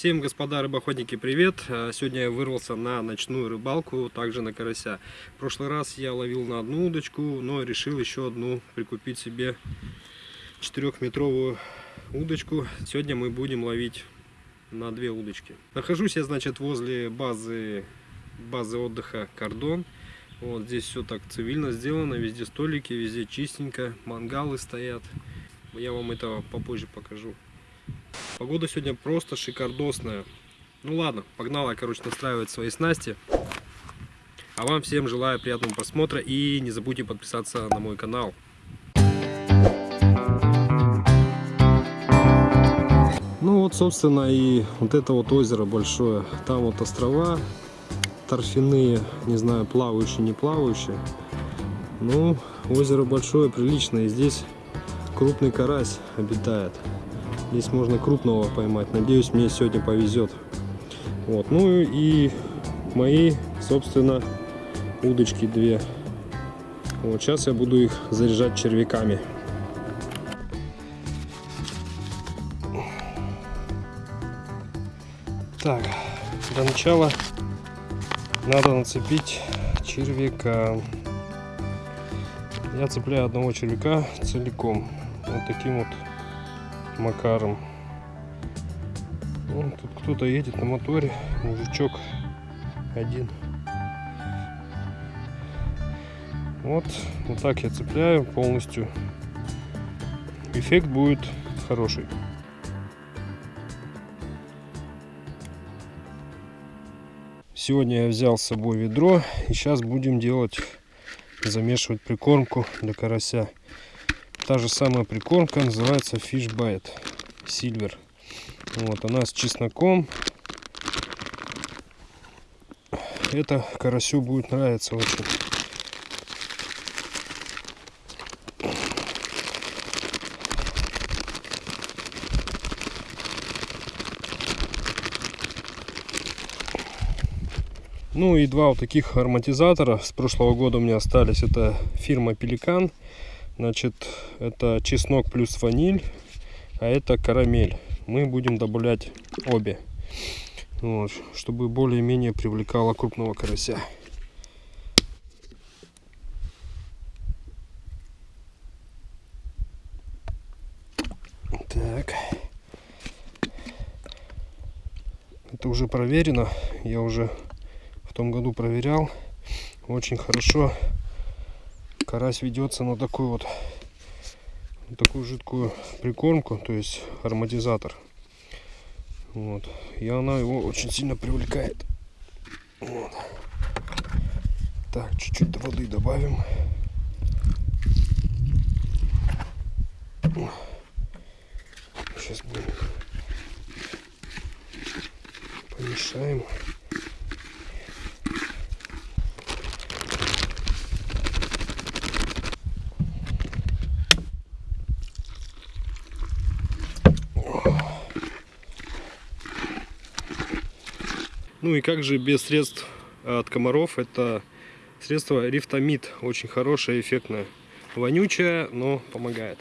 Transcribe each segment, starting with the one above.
Всем, господа рыбоходники, привет! А, Сегодня я вырвался на ночную рыбалку, также на карася. В прошлый раз я ловил на одну удочку, но решил еще одну прикупить себе 4-метровую удочку. Сегодня мы будем ловить на две удочки. Нахожусь я, значит, возле базы, базы отдыха Кордон. Вот здесь все так цивильно сделано, везде столики, везде чистенько, мангалы стоят. Я вам это попозже покажу. Погода сегодня просто шикардосная. Ну ладно, погнала, короче, настраивать свои снасти. А вам всем желаю приятного просмотра и не забудьте подписаться на мой канал. Ну вот, собственно, и вот это вот озеро большое. Там вот острова торфяные, не знаю, плавающие, не плавающие. Ну, озеро большое, приличное. И здесь крупный карась обитает. Здесь можно крупного поймать. Надеюсь, мне сегодня повезет. Вот. Ну и мои, собственно, удочки две. Вот сейчас я буду их заряжать червяками. Так, для начала надо нацепить червяка. Я цепляю одного червяка целиком. Вот таким вот макаром. Вон тут кто-то едет на моторе, мужичок один. Вот, вот так я цепляю полностью. Эффект будет хороший. Сегодня я взял с собой ведро и сейчас будем делать, замешивать прикормку для карася. Та же самая прикормка называется Fish Bite Silver. Вот она с чесноком. Это карасю будет нравиться очень. Ну и два вот таких ароматизатора с прошлого года у меня остались. Это фирма Пеликан. Значит, это чеснок плюс ваниль, а это карамель. Мы будем добавлять обе, вот, чтобы более-менее привлекало крупного карася. Так. Это уже проверено. Я уже в том году проверял. Очень хорошо карась ведется на такую вот на такую жидкую прикормку, то есть ароматизатор. Вот. И она его очень сильно привлекает. Вот. Так, чуть-чуть воды добавим. Сейчас будем помешаем. Ну и как же без средств от комаров, это средство рифтомид, очень хорошее, эффектное. Вонючее, но помогает.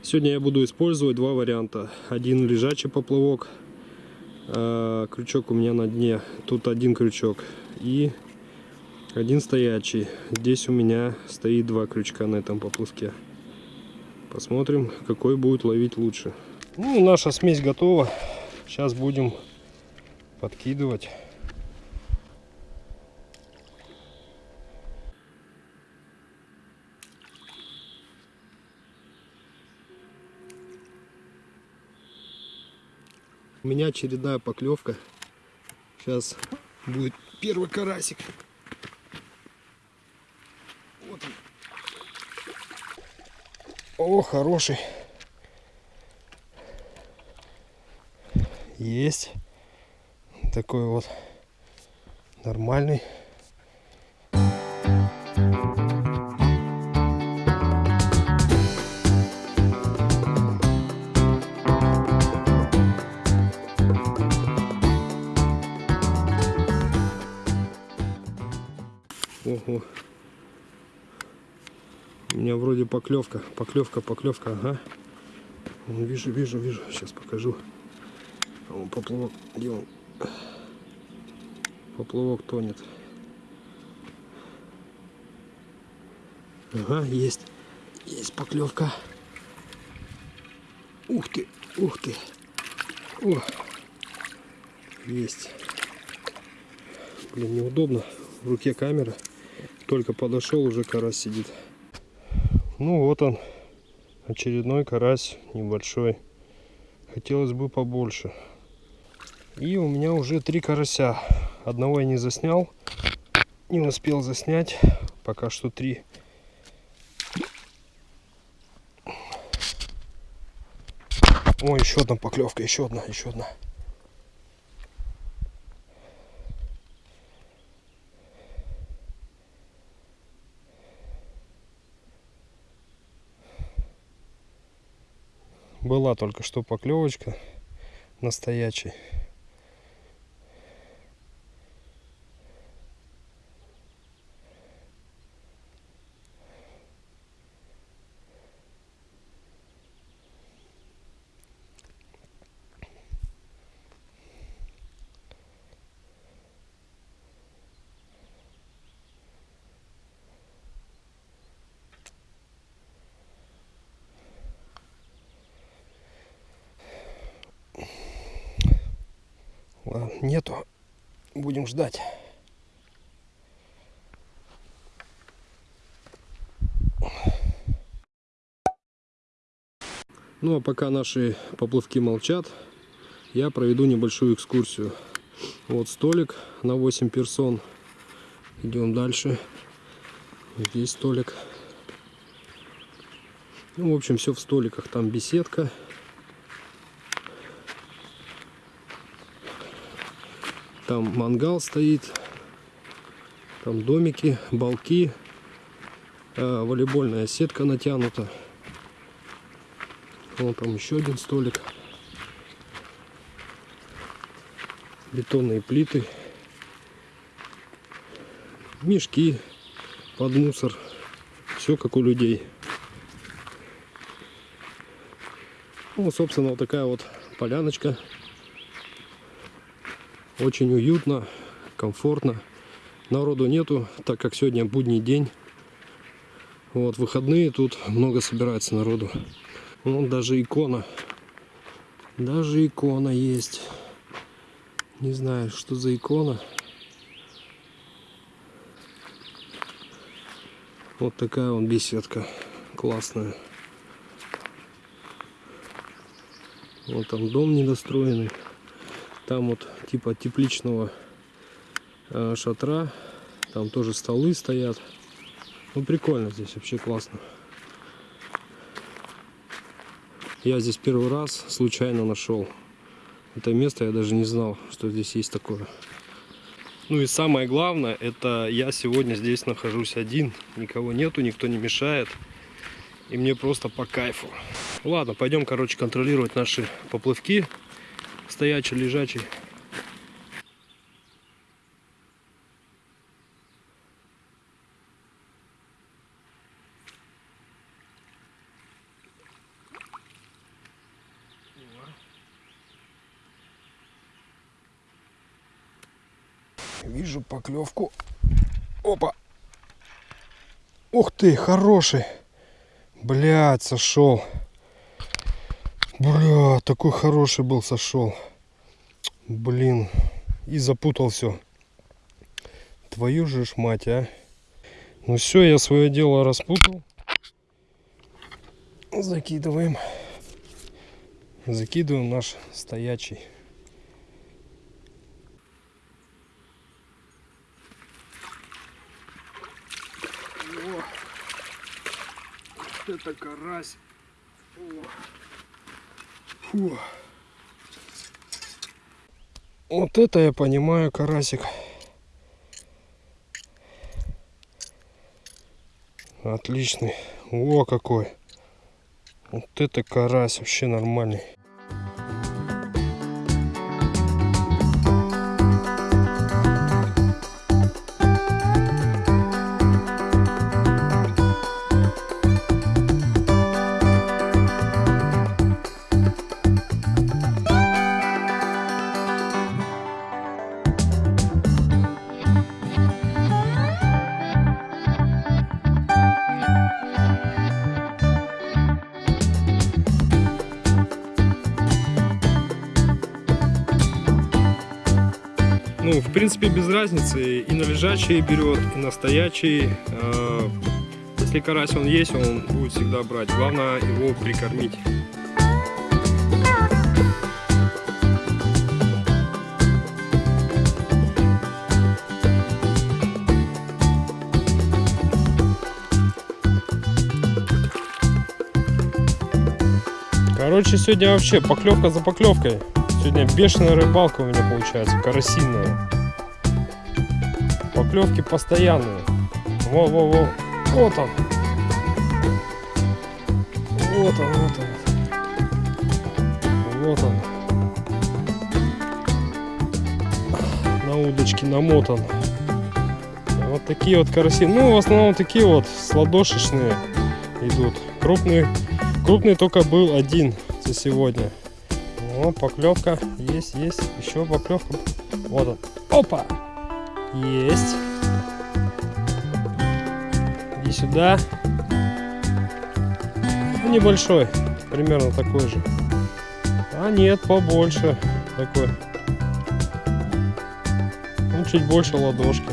Сегодня я буду использовать два варианта. Один лежачий поплавок, а, крючок у меня на дне, тут один крючок. И один стоячий. Здесь у меня стоит два крючка на этом поплавке. Посмотрим, какой будет ловить лучше. Ну, наша смесь готова. Сейчас будем подкидывать. У меня очередная поклевка. Сейчас будет первый карасик. О, хороший. Есть. Такой вот нормальный. Ого. Меня вроде поклевка, поклевка, поклевка, ага. Вижу, вижу, вижу. Сейчас покажу. А вон поплавок, где он? Поплавок тонет. Ага, есть. Есть поклевка. Ух ты, ух ты. О, есть. Блин, неудобно. В руке камера. Только подошел, уже карась сидит. Ну вот он. Очередной карась небольшой. Хотелось бы побольше. И у меня уже три карася. Одного я не заснял. Не успел заснять. Пока что три. О, еще одна поклевка, еще одна, еще одна. Была только что поклевочка настоящий. Ладно, нету. Будем ждать. Ну а пока наши поплавки молчат, я проведу небольшую экскурсию. Вот столик на 8 персон. Идем дальше. Здесь столик. Ну, в общем, все в столиках. Там беседка. Там мангал стоит. Там домики, балки. э, волейбольная сетка натянута. Вон там еще один столик. Бетонные плиты. Мешки под мусор. Все как у людей. Ну, собственно, вот такая вот поляночка. Очень уютно, комфортно. Народу нету, так как сегодня будний день. Вот, выходные тут много собирается народу. Вон даже икона. Даже икона есть. Не знаю, что за икона. Вот такая вон беседка. Классная. Вот там дом недостроенный. Там вот типа тепличного э, шатра. Там тоже столы стоят. Ну прикольно здесь, вообще классно. Я здесь первый раз случайно нашел это место. Я даже не знал, что здесь есть такое. Ну и самое главное, это я сегодня здесь нахожусь один. Никого нету, никто не мешает. И мне просто по кайфу. Ладно, пойдем, короче, контролировать наши поплавки. Стоячий, лежачий. Вижу поклевку. Опа. Ух ты, хороший. Блядь, сошел. Бля, такой хороший был, сошел. Блин. И запутал все. Твою же ж мать, а. Ну все, я свое дело распутал. Закидываем. Закидываем наш стоячий. О, это карась. О. Фу. Вот это я понимаю, карасик. Отличный. О, какой. Вот это карась вообще нормальный. Принципе, без разницы. И на лежачий берет, и на стоячий. Э, если карась он есть, он будет всегда брать. Главное его прикормить. Короче, сегодня вообще поклевка за поклевкой. Сегодня бешеная рыбалка у меня получается, карасинная. Поклевки постоянные. Во-во-во. Вот он. Вот он, вот он. Вот он. На удочке намотан. Вот такие вот караси. Ну, в основном такие вот сладошечные идут. Крупные, крупный только был один за сегодня. О, поклевка. Есть, есть. Еще поклевка. Вот он. Опа! Есть. Иди сюда. Ну, небольшой. Примерно такой же. А нет, побольше. Такой. Ну, чуть больше ладошки.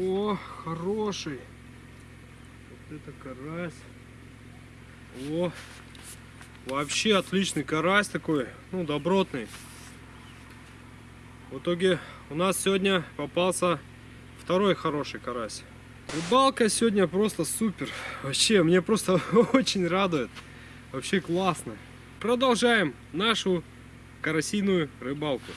О, хороший. Вот это карась. О, вообще отличный карась такой, ну, добротный. В итоге у нас сегодня попался второй хороший карась. Рыбалка сегодня просто супер. Вообще, мне просто очень радует. Вообще классно. Продолжаем нашу карасиную рыбалку.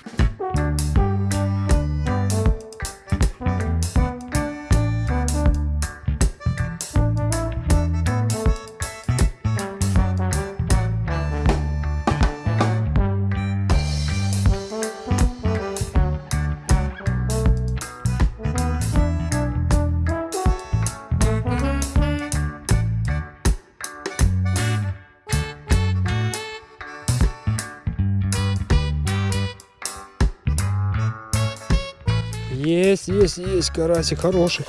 Есть, есть, есть, карасик хороший.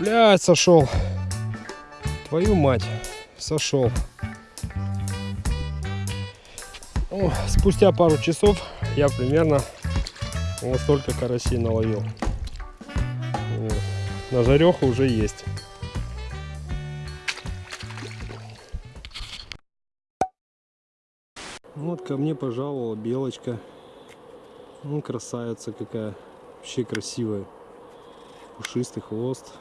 Блядь, сошел. Твою мать, сошел. О, спустя пару часов я примерно вот столько карасей наловил. Вот. На жареху уже есть. Вот ко мне пожаловала белочка. Ну, красавица какая. Вообще красивая. Пушистый хвост.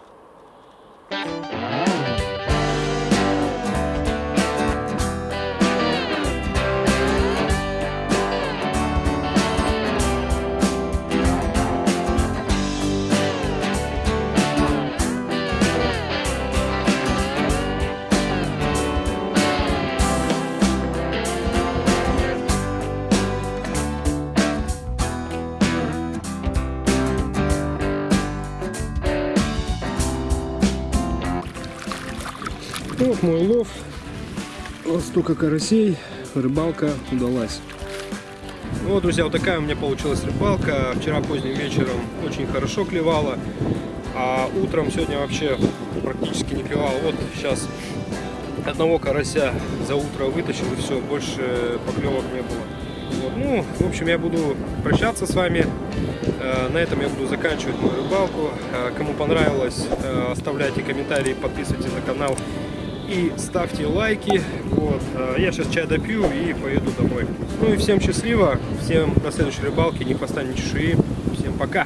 Вот мой лов. Вот столько карасей. Рыбалка удалась. Ну вот, друзья, вот такая у меня получилась рыбалка. Вчера поздним вечером очень хорошо клевала. А утром сегодня вообще практически не клевала. Вот сейчас одного карася за утро вытащил и все, больше поклевок не было. Вот. Ну, в общем, я буду прощаться с вами. Э, на этом я буду заканчивать мою рыбалку. Э, кому понравилось, э, оставляйте комментарии, подписывайтесь на канал и ставьте лайки. Вот. Я сейчас чай допью и поеду домой. Ну и всем счастливо, всем до следующей рыбалки, не хвоста, чешуи. Всем пока!